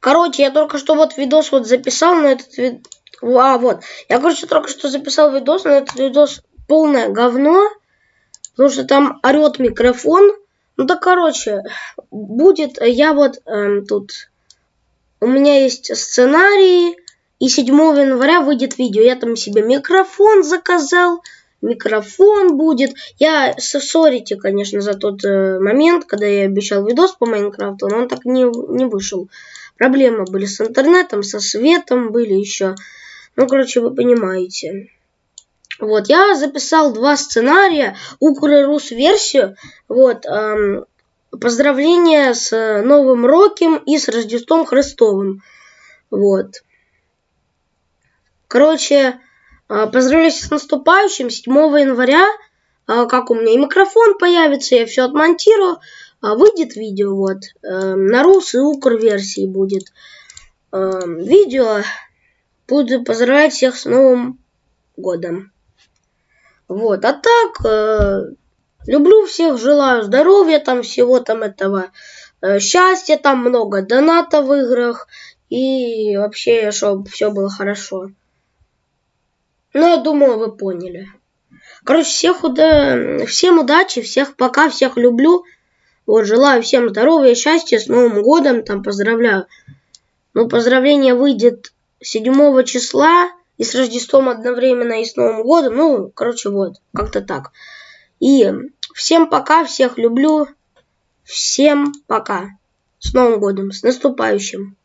Короче, я только что вот видос вот записал, но этот вид... А, вот. Я, короче, только что записал видос, но этот видос полное говно. Потому что там орет микрофон. Ну да, короче, будет... Я вот эм, тут... У меня есть сценарий. И 7 января выйдет видео. Я там себе микрофон заказал микрофон будет. Я сорите, конечно, за тот э, момент, когда я обещал видос по Майнкрафту, но он так не, не вышел. Проблемы были с интернетом, со светом были еще. Ну, короче, вы понимаете. Вот, я записал два сценария, Укррус версию. Вот, эм, поздравления с Новым Роком и с Рождеством Христовым. Вот. Короче, а, поздравляю с наступающим 7 января. А, как у меня и микрофон появится, я все отмонтирую. А, выйдет видео вот. Э, на рус и укр версии будет. Э, видео. Буду поздравлять всех с Новым годом. Вот. А так, э, люблю всех, желаю здоровья, там всего там этого. Счастья, там много доната в играх. И вообще, чтобы все было хорошо. Ну, я думаю, вы поняли. Короче, всех уда... всем удачи, всех пока, всех люблю. Вот, желаю всем здоровья, счастья, с Новым годом, там, поздравляю. Ну, поздравление выйдет 7 числа, и с Рождеством одновременно, и с Новым годом. Ну, короче, вот, как-то так. И всем пока, всех люблю. Всем пока. С Новым годом, с наступающим.